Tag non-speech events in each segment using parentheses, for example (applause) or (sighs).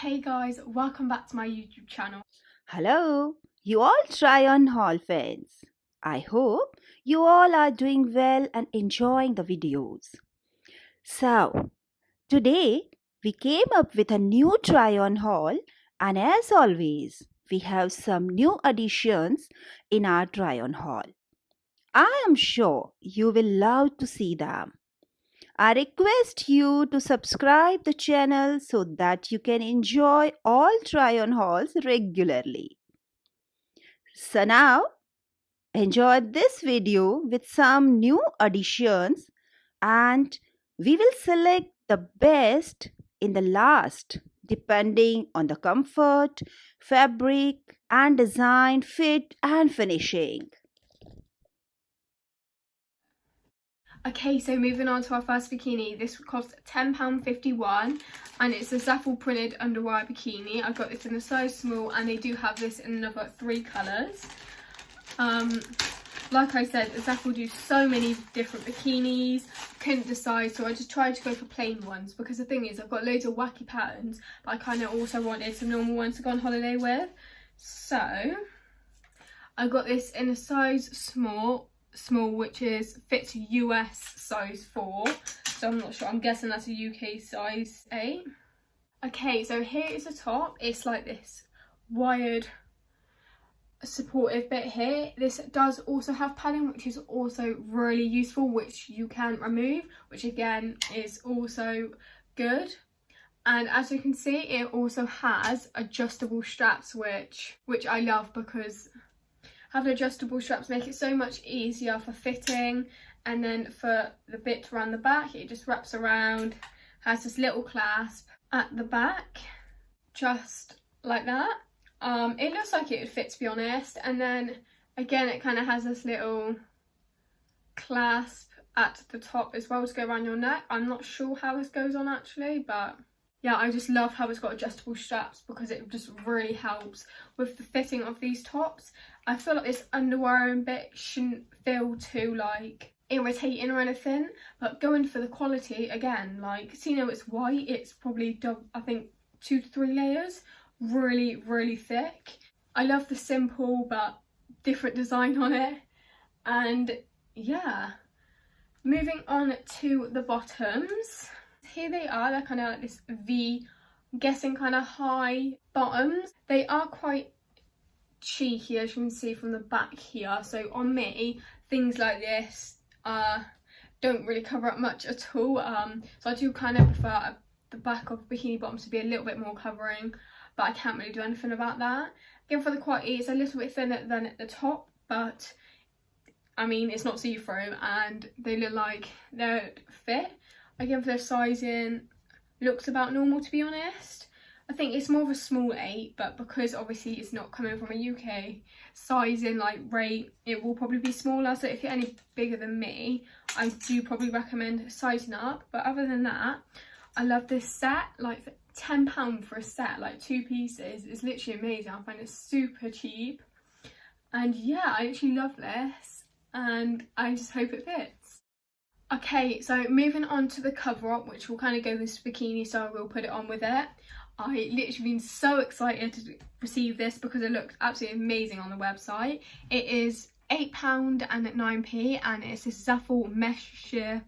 Hey guys, welcome back to my YouTube channel. Hello, you all try on haul fans. I hope you all are doing well and enjoying the videos. So, today we came up with a new try on haul and as always, we have some new additions in our try on haul. I am sure you will love to see them. I request you to subscribe the channel so that you can enjoy all try on hauls regularly. So now enjoy this video with some new additions and we will select the best in the last depending on the comfort, fabric and design, fit and finishing. Okay, so moving on to our first bikini. This cost £10.51 and it's a Zaful printed underwire bikini. I've got this in a size small and they do have this in another three colours. Um, like I said, Zaful do so many different bikinis. Couldn't decide, so I just tried to go for plain ones because the thing is, I've got loads of wacky patterns, but I kind of also wanted some normal ones to go on holiday with. So, I got this in a size small small which is fits US size 4 so I'm not sure I'm guessing that's a UK size 8 okay so here is the top. It's like this wired supportive bit here. This does also have padding which is also really useful which you can remove which again is also good. And as you can see it also has adjustable straps which which I love because Having adjustable straps make it so much easier for fitting and then for the bit around the back it just wraps around, has this little clasp at the back just like that. Um, it looks like it would fit to be honest and then again it kind of has this little clasp at the top as well to go around your neck. I'm not sure how this goes on actually but yeah I just love how it's got adjustable straps because it just really helps with the fitting of these tops I feel like this underwearing bit shouldn't feel too like irritating or anything but going for the quality again like see now it's white it's probably I think two to three layers really really thick. I love the simple but different design on it. And yeah. Moving on to the bottoms. Here they are they're kind of like this v guessing kind of high bottoms. They are quite cheeky as you can see from the back here. So on me things like this uh don't really cover up much at all. Um so i do kind of prefer the back of bikini bottoms to be a little bit more covering but i can't really do anything about that. Again for the quality it's a little bit thinner than at the top but i mean it's not see-through and they look like they're fit. Again for the sizing looks about normal to be honest I think it's more of a small 8 but because obviously it's not coming from a UK sizing like rate it will probably be smaller. So if you're any bigger than me I do probably recommend sizing up. But other than that I love this set. Like £10 for a set like two pieces is literally amazing. I find it super cheap. And yeah I actually love this and I just hope it fits. Okay, so moving on to the cover up, which will kind of go with this bikini, so I will put it on with it. I literally been so excited to receive this because it looks absolutely amazing on the website. It is £8 and at 9p and it's this Zaful mesh sheer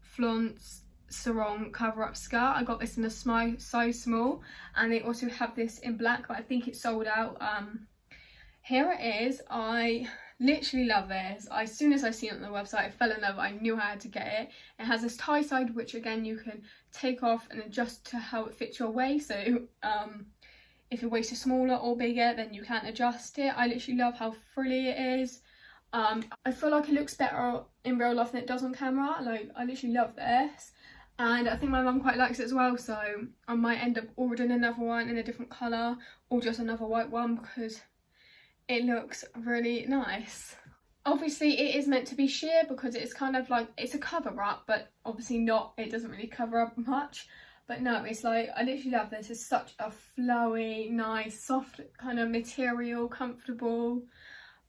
flounce sarong cover up skirt. I got this in a size small and they also have this in black but I think it's sold out. Um, here it is. I literally love this as soon as i seen it on the website i fell in love. I knew i had to get it. It has this tie side which again you can take off and adjust to how it fits your waist so um if your waist is smaller or bigger then you can adjust it. I literally love how frilly it is. Um i feel like it looks better in real life than it does on camera. Like i literally love this. And I think my mum quite likes it as well. So I might end up ordering another one in a different colour or just another white one because it looks really nice. Obviously it is meant to be sheer because it's kind of like, it's a cover up, but obviously not, it doesn't really cover up much. But no, it's like, I literally love this. It's such a flowy, nice, soft kind of material, comfortable.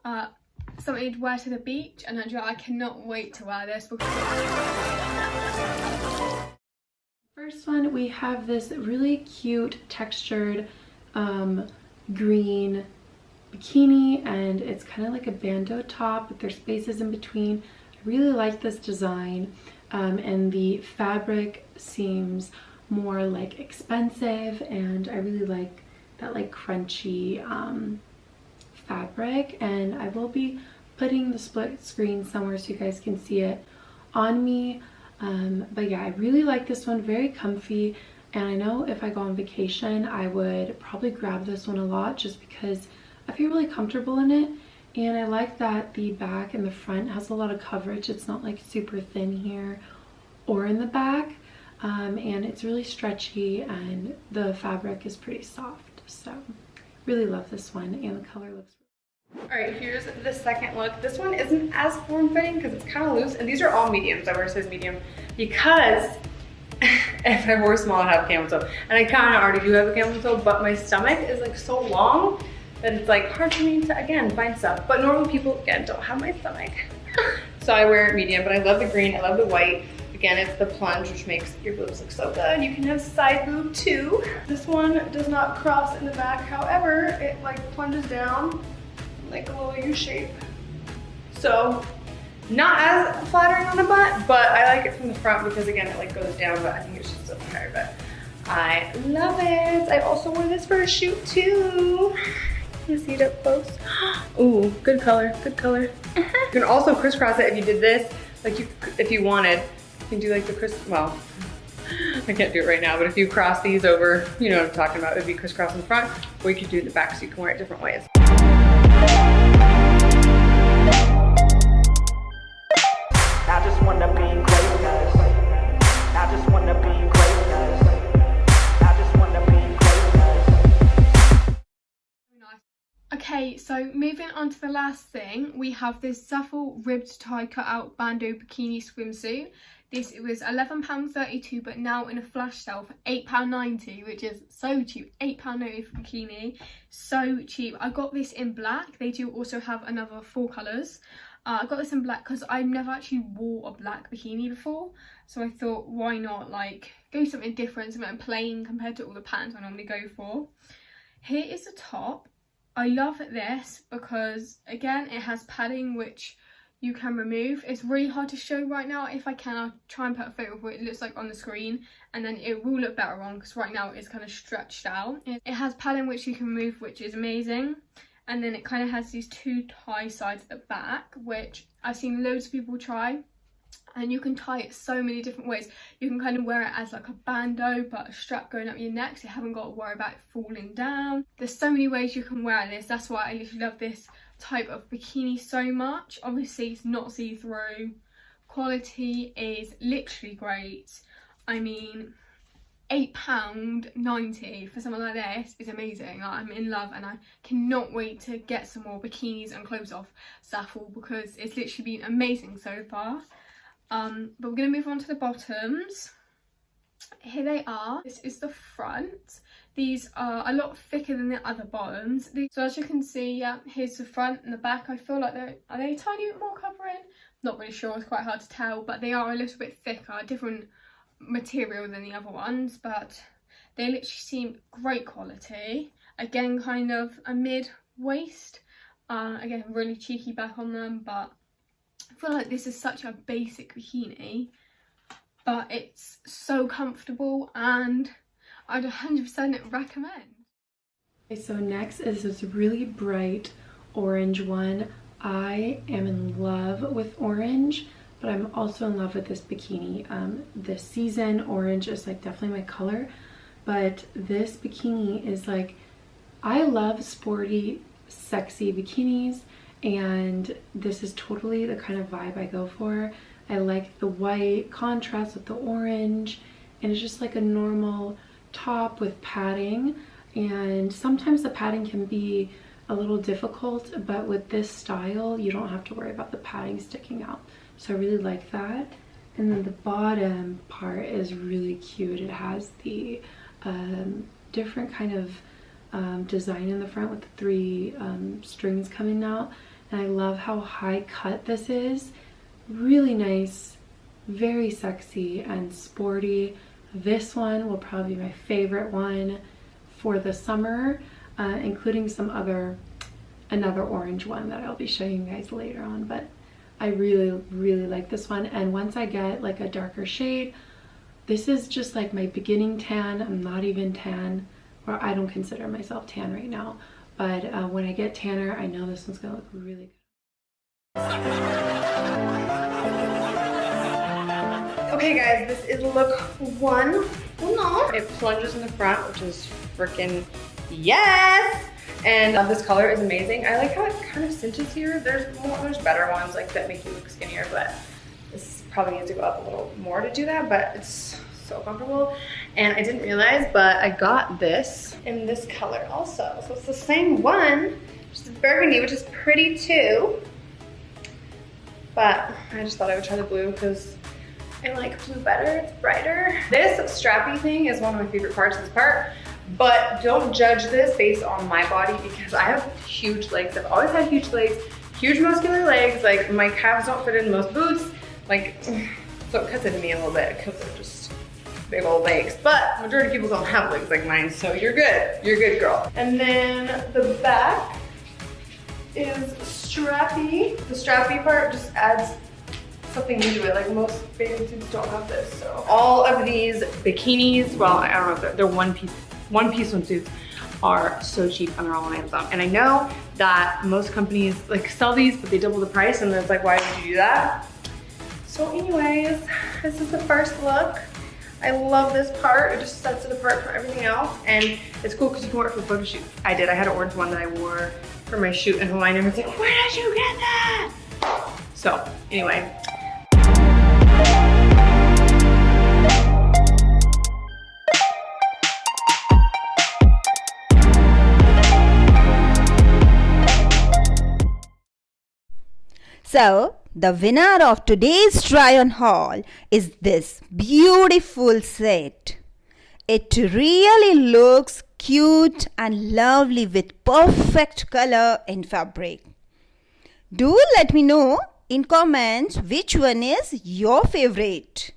Uh, something to wear to the beach and I cannot wait to wear this first one, we have this really cute textured um, green bikini and it's kind of like a bandeau top but there's spaces in between. I really like this design um, and the fabric seems more like expensive and I really like that like crunchy um, fabric. And I will be putting the split screen somewhere so you guys can see it on me. Um, but yeah I really like this one very comfy. And I know if I go on vacation I would probably grab this one a lot just because I feel really comfortable in it and I like that the back and the front has a lot of coverage it's not like super thin here or in the back um, and it's really stretchy and the fabric is pretty soft so really love this one and the color looks all right, here's the second look. This one isn't as form-fitting because it's kind of loose, and these are all mediums. I wear size medium because (laughs) if I wore small, I'd have camel toe. And I kind of already do have a camel toe, but my stomach is like so long that it's like hard for me to, again, find stuff. But normal people, again, don't have my stomach. (laughs) so I wear it medium, but I love the green, I love the white. Again, it's the plunge, which makes your boobs look so good. You can have side boob too. This one does not cross in the back. However, it like plunges down like a little U shape. So not as flattering on the butt, but I like it from the front because again, it like goes down, but I think it's just so higher, but I love it. I also wore this for a shoot too. You see it up close? Ooh, good color, good color. (laughs) you can also crisscross it if you did this, like you, if you wanted You can do like the criss, well, (laughs) I can't do it right now, but if you cross these over, you know what I'm talking about, it would be crisscross in the front, or you could do the back so you can wear it different ways. Okay, so moving on to the last thing, we have this Zaful ribbed tie cut out bandeau bikini swimsuit. This it was £11.32 but now in a flash sale for £8.90 which is so cheap. £8.90 for bikini, so cheap. I got this in black. They do also have another four colours. Uh, I got this in black because I've never actually wore a black bikini before. So I thought why not like go something different, something plain compared to all the patterns I normally go for. Here is the top I love this because again it has padding which you can remove. It's really hard to show right now. If I can, I'll try and put a photo of what it looks like on the screen and then it will look better on because right now it's kind of stretched out. It has padding which you can remove which is amazing. And then it kind of has these two tie sides at the back which I've seen loads of people try and you can tie it so many different ways. You can kind of wear it as like a bandeau but a strap going up your neck so you haven't got to worry about it falling down. There's so many ways you can wear this. That's why i literally love this type of bikini so much. Obviously it's not see-through. Quality is literally great. I mean eight pound 90 for something like this is amazing. Like, i'm in love and i cannot wait to get some more bikinis and clothes off Zaful because it's literally been amazing so far um, but we're going to move on to the bottoms. Here they are. This is the front. These are a lot thicker than the other bottoms. So as you can see, yeah, here's the front and the back. I feel like they're, are they a tiny bit more covering? Not really sure, it's quite hard to tell, but they are a little bit thicker, different material than the other ones, but they literally seem great quality. Again, kind of a mid waist. Uh, again, really cheeky back on them, but I feel like this is such a basic bikini, but it's so comfortable and I'd 100% recommend. Okay, so next is this really bright orange one. I am in love with orange, but I'm also in love with this bikini. Um, this season orange is like definitely my color, but this bikini is like, I love sporty, sexy bikinis and this is totally the kind of vibe I go for. I like the white contrast with the orange and it's just like a normal top with padding. And sometimes the padding can be a little difficult but with this style you don't have to worry about the padding sticking out. So I really like that. And then the bottom part is really cute. It has the um, different kind of um, design in the front with the three um, strings coming out and I love how high cut this is. Really nice, very sexy and sporty. This one will probably be my favorite one for the summer, uh, including some other, another orange one that I'll be showing you guys later on. But I really, really like this one. And once I get like a darker shade, this is just like my beginning tan. I'm not even tan, or I don't consider myself tan right now. But uh, when I get tanner, I know this one's gonna look really good. Okay guys, this is look one. Oh no. It plunges in the front, which is freaking yes! And uh, this color is amazing. I like how it kind of cinches here. There's more, there's better ones like that make you look skinnier, but this probably needs to go up a little more to do that, but it's so comfortable. And I didn't realize, but I got this in this color also. So it's the same one, just burgundy, which is pretty too. But I just thought I would try the blue because I like blue better, it's brighter. This strappy thing is one of my favorite parts of this part, but don't judge this based on my body because I have huge legs. I've always had huge legs, huge muscular legs. Like my calves don't fit in most boots. Like, (sighs) so it cuts into me a little bit because they're just big old legs. But majority of people don't have legs like mine, so you're good. You're good, girl. And then the back is strappy. The strappy part just adds something new to it. Like most bathing suits don't have this. So all of these bikinis, well, I don't know if they're, they're one piece, one piece swimsuits are so cheap and they're all on Amazon. And I know that most companies like sell these, but they double the price and it's like, why would you do that? So anyways, this is the first look. I love this part. It just sets it apart from everything else. And it's cool because you can wear it for photo shoots. I did. I had an orange one that I wore for my shoot in Hawaii. And everyone's like, where did you get that? So anyway. So, the winner of today's try on haul is this beautiful set. It really looks cute and lovely with perfect color and fabric. Do let me know in comments which one is your favorite.